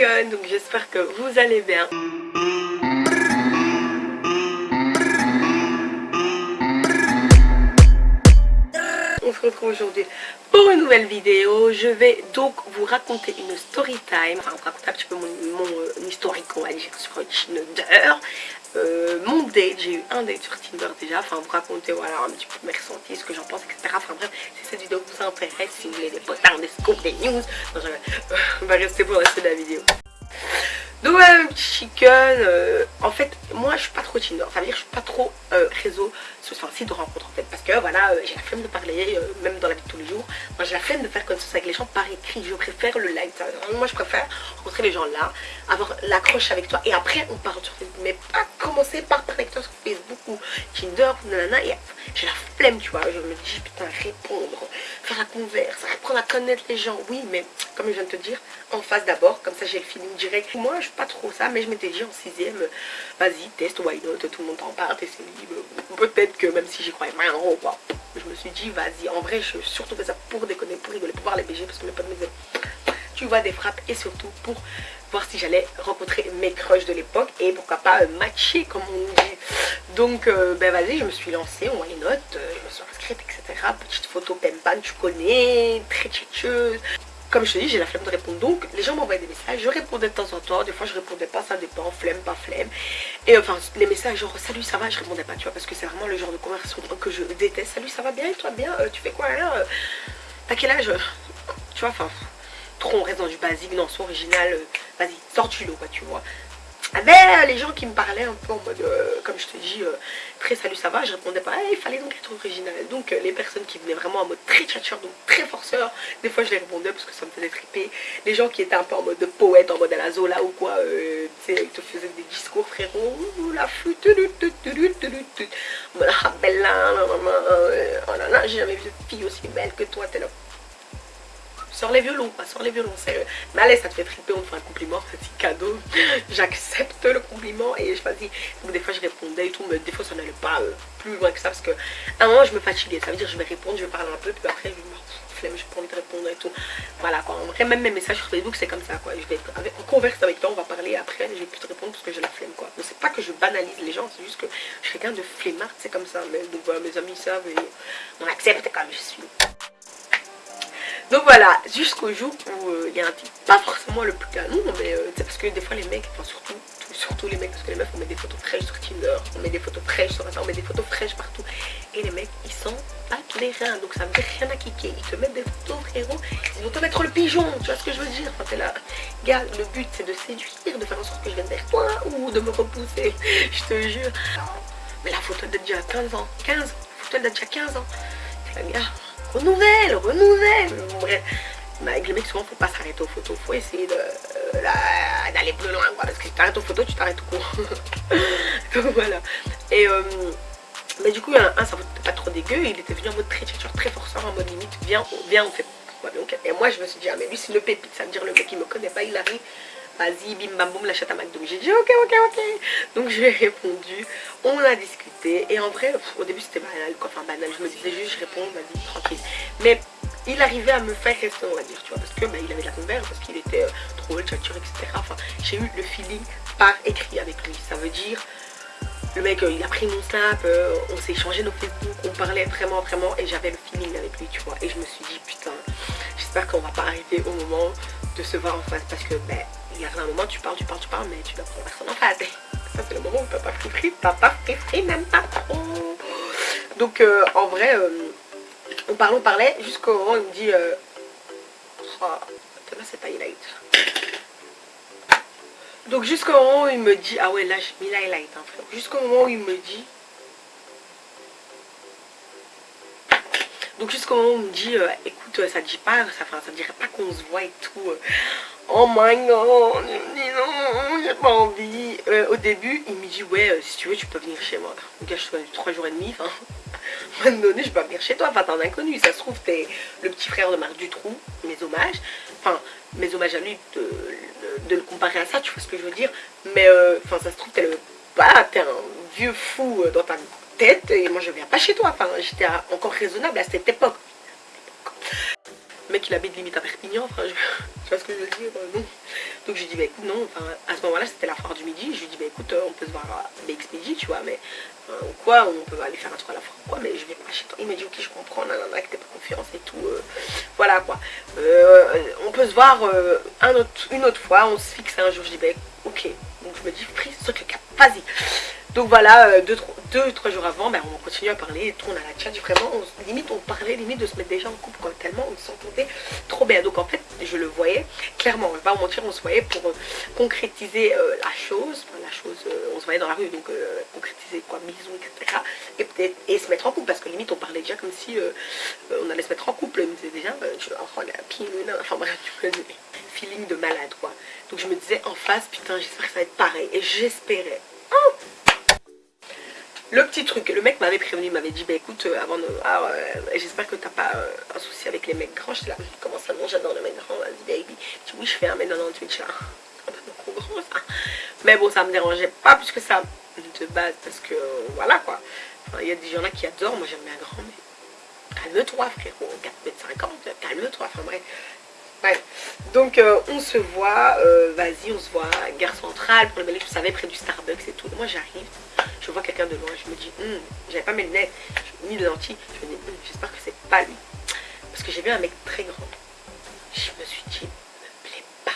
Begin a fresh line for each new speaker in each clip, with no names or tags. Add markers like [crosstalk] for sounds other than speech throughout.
donc j'espère que vous allez bien. On se retrouve aujourd'hui pour une nouvelle vidéo. Je vais donc vous raconter une story time, enfin vous raconter un petit peu mon, euh, historique on va dire sur Tinder. Euh, mon date, j'ai eu un date sur Tinder déjà, enfin vous raconter voilà un petit peu mes ressentis, ce que j'en pense, etc. Enfin bref, si cette vidéo vous intéresse, si vous voulez des potards, des scoops, des news, [laughs] on va rester pour le reste de la vidéo. Donc voilà petit chicken, euh, en fait moi je suis pas trop Tinder, ça veut dire je suis pas trop euh, réseau, enfin site de rencontre en fait. Parce que voilà, euh, j'ai la flemme de parler, même dans la vie de tous les jours. Moi j'ai la flemme de faire connaissance avec les gens par écrit, je préfère le live Moi je préfère rencontrer les gens là, avoir l'accroche avec toi et après on parle sur Facebook Mais pas commencer par parler avec toi sur Facebook ou Tinder, nanana, et j'ai la flemme tu vois, je me dis putain répondre, faire la converse, apprendre à connaître les gens. Oui mais comme je viens de te dire, en face d'abord, comme ça j'ai le feeling direct. Moi je suis pas trop ça, mais je m'étais dit en sixième, vas-y test, why not, tout le monde en parle, c'est libre. Peut-être que même si j'y croyais pas en quoi, je me suis dit, vas-y, en vrai, je surtout fait ça pour déconner, pour rigoler, pour voir les BG, parce que mes potes me disaient, tu vois des frappes, et surtout pour voir si j'allais rencontrer mes crushs de l'époque, et pourquoi pas euh, matcher, comme on dit. Donc, euh, ben vas-y, je me suis lancée, why not, euh, je me suis inscrite, etc. Petite photo Pempan, tu connais, très tchétcheuse. Comme je te dis, j'ai la flemme de répondre. Donc, les gens m'envoyaient des messages. Je répondais de temps en temps. Des fois, je répondais pas. Ça dépend. Flemme, pas flemme. Et enfin, les messages genre salut, ça va, je répondais pas, tu vois. Parce que c'est vraiment le genre de conversation que je déteste. Salut, ça va bien? Et toi bien? Euh, Tu fais quoi là? Euh, T'as quel âge? Tu vois, enfin, trop on reste dans du basique, dans son original. Euh, vas-y, sors du lot, quoi, tu vois. Ah ben, les gens qui me parlaient un peu en mode, euh, comme je te dis, euh, très salut ça va, je répondais pas, il fallait donc être original. Donc euh, les personnes qui venaient vraiment en mode très tchatcheur, donc très forceur, des fois je les répondais parce que ça me faisait triper. Les gens qui étaient un peu en mode de poète, en mode à la Zola ou quoi, tu sais, ils te faisaient des discours frérot, la flûte, la bella, oh là là, j'ai jamais vu de fille aussi belle que toi, t'es là sors les violons, quoi, sors les violons. Mais allez, ça te fait triper, on te fait un compliment, petit cadeau. [laughs] J'accepte le compliment et je vas-y. Donc des fois je répondais et tout, mais des fois ça n'allait pas euh, plus loin que ça parce que à un moment je me fatiguais. Ça veut dire je vais répondre, je vais parler un peu, puis après je vais flemme, j'ai pas envie de répondre et tout. Voilà quoi. En vrai, même mes messages sur Facebook, c'est comme ça quoi. Je vais être avec, on converse avec toi, on va parler après, je vais plus te répondre parce que j'ai la flemme quoi. Mais c'est pas que je banalise les gens, c'est juste que je suis quelqu'un de flemmard, c'est comme ça. Mais donc voilà, mes amis savent et on accepte comme je suis. Donc voilà, jusqu'au jour où euh, il y a un type, pas forcément le plus canon, mais euh, c'est parce que des fois les mecs, enfin surtout, surtout les mecs, parce que les meufs on met des photos fraîches sur Tinder, on met des photos fraîches sur Instagram, on met des photos fraîches partout. Et les mecs, ils sont pas les reins, donc ça veut dire rien à kicker. Ils te mettent des photos frérot, ils vont te mettre le pigeon, tu vois ce que je veux dire? Enfin t'es là, gars, le but c'est de séduire, de faire en sorte que je vienne vers toi, ou de me repousser, [laughs] je te jure. Mais la photo date déjà 15 ans, 15, la photo date déjà 15 ans. La gars, renouvelle, renouvelle. Bref, avec les mecs, souvent, faut pas s'arrêter aux photos. Faut essayer euh, d'aller plus loin. Parce que si tu t'arrêtes aux photos, tu t'arrêtes tout court. [laughs] Donc voilà. Et euh, mais du coup, un, un ça pas trop dégueu. Il était venu en mode très, très, très forceur, en mode limite, viens, viens, on fait. Et moi, je me suis dit, ah, mais lui, c'est le pépite. Ça veut dire le mec, il me connaît pas, il arrive vas-y, bim bam boum, l'achète à McDo. J'ai dit ok, ok, ok. Donc je lui ai répondu, on a discuté. Et en vrai, au début c'était banal, quoi. Enfin banal, je me disais juste, je réponds, vas-y, tranquille. Mais il arrivait à me faire rester, on va dire, tu vois, parce que bah, il avait de la converse, parce qu'il était euh, trop chatture, etc. Enfin, j'ai eu le feeling par écrit avec lui. Ça veut dire, le mec, euh, il a pris mon snap, euh, on s'est échangé nos Facebook, on parlait vraiment, vraiment, et j'avais le feeling avec lui, tu vois. Et je me suis dit, putain, j'espère qu'on va pas arriver au moment de se voir en face, parce que, ben, il y a un moment, tu parles, tu parles, tu parles, mais tu dois prendre personne en face. Ça, c'est le moment où papa free papa free même pas trop. Donc, euh, en vrai, euh, on parlait, on parlait, jusqu'au moment où il me dit euh, oh, là, c'est pas highlight. Donc, jusqu'au moment où il me dit Ah ouais, là, j'ai mis l'highlight, hein, frère. Jusqu'au moment où il me dit Donc jusqu'au moment où on me dit, euh, écoute, ça dit pas, ça, dirait pas qu'on se voit et tout. Euh. Oh my god, non, j'ai pas envie. Euh, au début, il me dit, ouais, si tu veux, tu peux venir chez moi. Donc là, je suis 3 jours et demi, enfin, [laughs] à un moment donné, je peux venir chez toi, enfin, t'es un inconnu. Ça se trouve, t'es le petit frère de Marc Dutroux, mes hommages. Enfin, mes hommages à lui, de, le comparer à ça, tu vois ce que je veux dire. Mais, enfin, ça se trouve, t'es le... Bah, t'es un vieux fou dans ta et moi je viens pas chez toi. Enfin, j'étais encore raisonnable à cette époque. Mec il habite limite à Perpignan, enfin, je... [laughs] tu vois ce que je veux dire euh, Donc je lui dis, bah écoute, non, enfin, à ce moment-là, c'était la foire du midi. Je lui dis, bah écoute, on peut se voir à BX Midi, tu vois, mais ou quoi, on peut aller faire un tour à la foire, quoi, mais je vais pas chez toi. Il m'a dit, ok, je comprends, nanana, que t'es pas confiance et tout. voilà quoi. on peut se voir une autre fois, on se fixe un jour. Je dis, bah ok. Donc je me dis, prise sur cap, vas-y. Donc voilà, euh, deux, trois jours avant, ben, on continue à parler et tout, on a la chat. Vraiment, limite, on parlait limite de se mettre déjà en couple quoi, tellement on s'entendait trop bien. Donc en fait, je le voyais clairement, on va pas mentir, on se voyait pour euh, concrétiser euh, la chose. la chose, on se voyait dans la rue, donc concrétiser quoi, bisous, etc. Et peut-être et se mettre en couple parce que limite, on parlait déjà comme si on allait se mettre en couple. Il me disait déjà, je, oh, la enfin bref, feeling de malade quoi. Donc je me disais en face, putain, j'espère que ça va être pareil. Et j'espérais. Le petit truc, le mec m'avait prévenu, il m'avait dit, bah écoute, euh, avant de... Ah, j'espère que t'as pas euh, un souci avec les mecs grands. J'étais là, comment ça, non, j'adore les mecs grands, vas-y baby. Je dis, oui, je fais un mètre dans Twitch là. Un peu trop grand ça. Mais bon, ça me dérangeait pas plus que ça de base, parce que voilà quoi. Il y a des gens là qui adorent, moi j'aime bien grand, mais calme-toi frérot, 4 mètres 50, calme-toi, enfin bref. Bref, donc euh, on se voit, vas-y, on se voit, gare centrale, pour le bel je savais, près du Starbucks et tout. Moi j'arrive, je vois quelqu'un de loin, je me dis, hum, j'avais pas mes lunettes, ni de lentilles, je me hum, j'espère que c'est pas lui. Parce que j'ai vu un mec très grand. Je me suis dit, me plaît pas.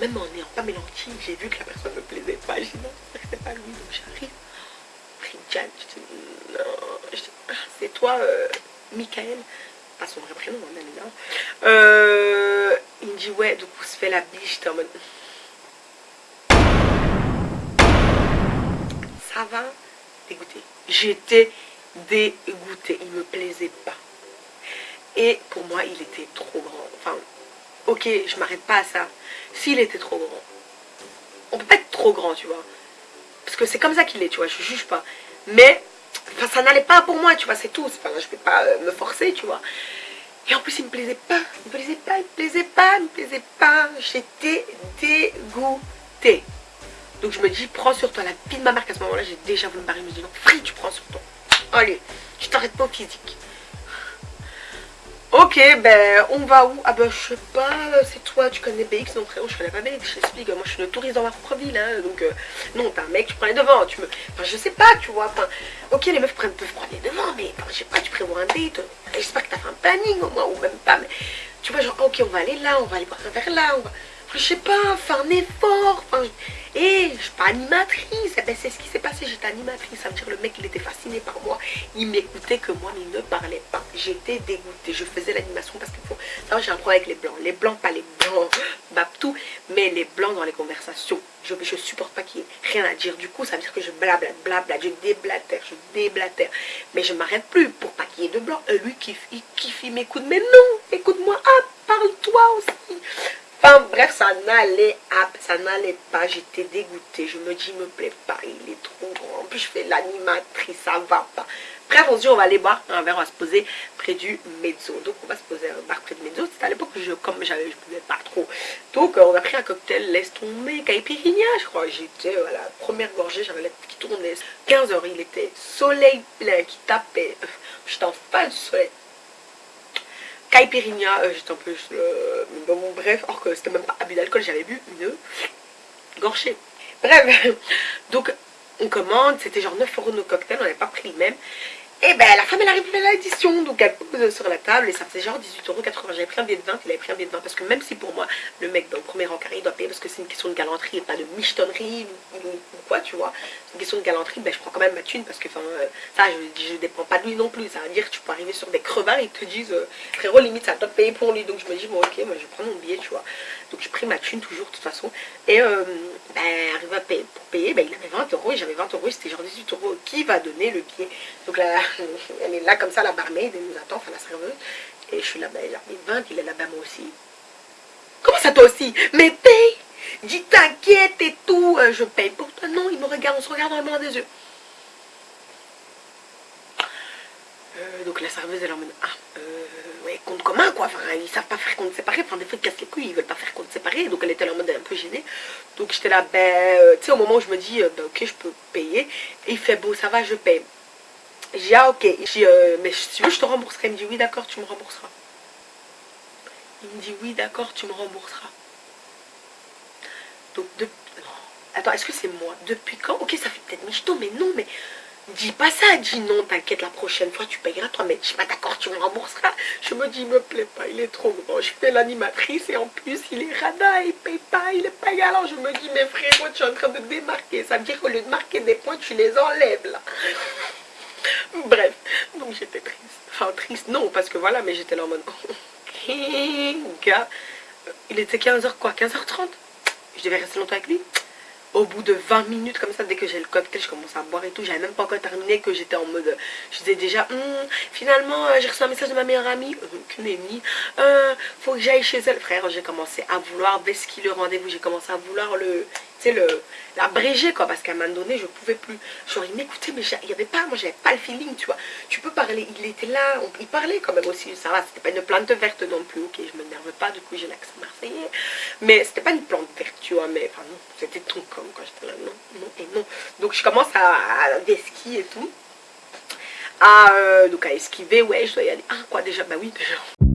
Même en n'ayant pas mes lentilles, j'ai vu que la personne me plaisait pas. J'ai dit, non, c'est pas lui, donc j'arrive. Jan, je dis, ah, c'est toi, euh, Michael pas son vrai prénom, hein, bien évidemment. Euh, il me dit, ouais, donc on se fait la biche, j'étais en J'étais dégoûtée. Il me plaisait pas. Et pour moi, il était trop grand. Enfin, ok, je m'arrête pas à ça. S'il était trop grand. On peut pas être trop grand, tu vois. Parce que c'est comme ça qu'il est, tu vois. Je juge pas. Mais, ça n'allait pas pour moi, tu vois. C'est tout. Je vais pas euh, me forcer, tu vois. Et en plus, il me plaisait pas. Il me plaisait pas, il me plaisait pas, il me plaisait pas. J'étais dégoûtée. Donc je me dis, prends sur toi la vie de ma mère. À ce moment-là, j'ai déjà voulu me barrer. Je me dis, non, tu prends sur toi. Allez, je t'arrête pas au physique. Ok, ben on va où? Ah ben je sais pas, c'est toi, tu connais BX Non frérot, je connais pas BX, je t'explique, moi je suis une touriste dans ma propre ville, hein, donc euh, non, t'es un mec, tu prends les devants, tu me... Enfin je sais pas, tu vois, enfin, ok les meufs prennent, peuvent prendre les devants, mais je sais pas, tu prévois un date, j'espère que t'as fait un planning au moins, ou même pas, mais tu vois genre, ok on va aller là, on va aller boire un verre là, on va je sais pas, faire un effort. Enfin, et je suis pas animatrice. Eh ben, c'est ce qui s'est passé. J'étais animatrice. Ça veut dire le mec, il était fasciné par moi. Il m'écoutait que moi, mais il ne parlait pas. J'étais dégoûtée. Je faisais l'animation parce qu'il faut. Ça, j'ai un problème avec les blancs. Les blancs, pas les blancs, [laughs] tout. Mais les blancs dans les conversations. Je ne supporte pas qu'il y ait rien à dire. Du coup, ça veut dire que je blablate, blablate, je déblatère, je déblatère. Mais je m'arrête plus pour pas qu'il y ait de blanc. Euh, lui, qui il kiffe, il m'écoute. Mais non, écoute-moi. Ah, parle-toi aussi. Ça n'allait pas, j'étais dégoûtée. Je me dis, il me plaît pas, il est trop grand. En plus, je fais l'animatrice, ça va pas. Bref, on se dit, on va aller boire un verre, on va se poser près du mezzo. Donc, on va se poser un bar près du mezzo. C'était à l'époque je, comme j'avais, je pouvais pas trop. Donc, euh, on a pris un cocktail, laisse tomber, caipirinha, je crois. J'étais à la première gorgée, j'avais la qui tournait. 15 heures, il était soleil plein qui tapait. J'étais en face du soleil Caipirinha, euh, j'étais un peu... Euh, bon, bref, or que c'était même pas abus d'alcool, j'avais bu une gorgée. Bref, [laughs] donc on commande, c'était genre 9 euros nos cocktails, on n'avait pas pris le même. Et ben la femme elle arrive à l'édition, donc elle pose sur la table et ça faisait genre 18,80€. J'avais pris un billet de 20, il avait pris un billet de 20 parce que même si pour moi le mec dans le premier rang carré il doit payer parce que c'est une question de galanterie et pas de michetonnerie ou, quoi tu vois. C'est une question de galanterie, ben je prends quand même ma thune parce que euh, ça je, ne dépends pas de lui non plus. Ça veut dire que tu peux arriver sur des crevards et te disent euh, frérot limite ça doit payer pour lui. Donc je me dis bon ok moi je prendre mon billet tu vois. Donc j'ai pris ma thune toujours de toute façon. Et euh, ben arrive à payer, pour payer, ben il avait 20 euros et j'avais 20 euros, c'était genre 18 euros. Qui va donner le billet? [laughs] elle est là comme ça, la barmaid, elle nous attend, enfin la serveuse. Et je suis là, ben, elle 20, il est là-bas moi aussi. Comment ça toi aussi? Mais paye Dis t'inquiète et tout, euh, je paye pour toi. Non, il me regarde, on se regarde dans le blanc des yeux. Euh, donc la serveuse elle en mode ah euh, ouais compte commun quoi enfin ils savent pas faire compte séparé enfin des fois ils cassent les couilles ils veulent pas faire compte séparé donc elle était en mode un peu gênée donc j'étais là ben tu sais au moment où je me dis ben, ok je peux payer et il fait bon ça va je paye j'ai ah ok. Euh, mais si tu veux, je te rembourserai. Il me dit, oui, d'accord, tu me rembourseras. Il me dit, oui, d'accord, tu me rembourseras. Donc, de... Attends, est-ce que c'est moi? Depuis quand? Ok, ça fait peut-être michto, mais non, mais dis pas ça, dis non, t'inquiète, la prochaine fois tu payeras toi, mais suis pas d'accord, tu me rembourseras. Je me dis, il me plaît pas, il est trop grand, je fais l'animatrice et en plus il est radin, il paye pas, il est pas galant. Je me dis, mais frérot, tu es en train de démarquer, ça veut dire qu'au lieu de marquer des points, tu les enlèves là. [laughs] Bref, donc j'étais triste. Enfin, triste, non, parce que voilà, mais j'étais là en mode, [laughs] gars, il était 15h quoi, 15h30 Je devais rester longtemps avec lui au bout de 20 minutes comme ça, dès que j'ai le cocktail, je commence à boire et tout. J'avais même pas encore terminé que j'étais en mode... Je disais déjà, hum, finalement, euh, j'ai reçu un message de ma meilleure amie, euh, nenni, euh, faut que j'aille chez elle. Frère, j'ai commencé à vouloir, dès le rendez-vous, j'ai commencé à vouloir le sais, le l'abréger quoi parce qu'à un moment donné je pouvais plus. Genre il m'écoutait mais il y avait pas moi j'avais pas le feeling tu vois. Tu peux parler il était là il parlait quand même aussi ça va c'était pas une plante verte non plus ok je m'énerve pas du coup j'ai l'accent marseillais. Mais c'était pas une plante verte tu vois mais enfin non c'était ton com quand j'étais là non non et non. Donc je commence à, à et tout. À euh, donc à esquiver ouais je dois y aller. Ah quoi déjà bah oui déjà